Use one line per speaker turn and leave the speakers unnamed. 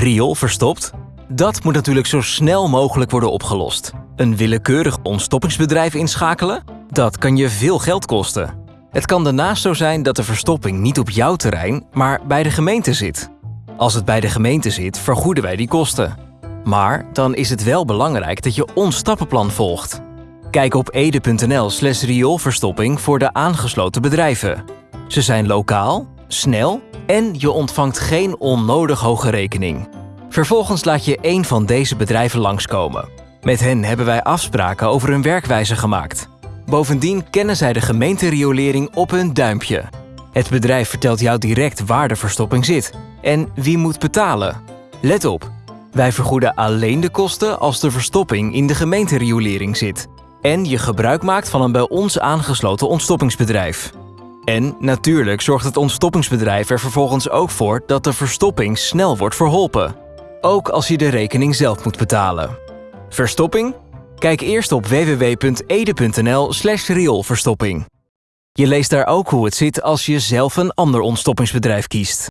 Riool verstopt? Dat moet natuurlijk zo snel mogelijk worden opgelost. Een willekeurig ontstoppingsbedrijf inschakelen? Dat kan je veel geld kosten. Het kan daarnaast zo zijn dat de verstopping niet op jouw terrein, maar bij de gemeente zit. Als het bij de gemeente zit, vergoeden wij die kosten. Maar dan is het wel belangrijk dat je ons stappenplan volgt. Kijk op ede.nl/slash rioolverstopping voor de aangesloten bedrijven. Ze zijn lokaal, snel en je ontvangt geen onnodig hoge rekening. Vervolgens laat je één van deze bedrijven langskomen. Met hen hebben wij afspraken over hun werkwijze gemaakt. Bovendien kennen zij de gemeenteriolering op hun duimpje. Het bedrijf vertelt jou direct waar de verstopping zit en wie moet betalen. Let op, wij vergoeden alleen de kosten als de verstopping in de gemeenteriolering zit en je gebruik maakt van een bij ons aangesloten ontstoppingsbedrijf. En natuurlijk zorgt het ontstoppingsbedrijf er vervolgens ook voor dat de verstopping snel wordt verholpen. Ook als je de rekening zelf moet betalen. Verstopping? Kijk eerst op www.ede.nl/slash rioolverstopping. Je leest daar ook hoe het zit als je zelf een ander ontstoppingsbedrijf kiest.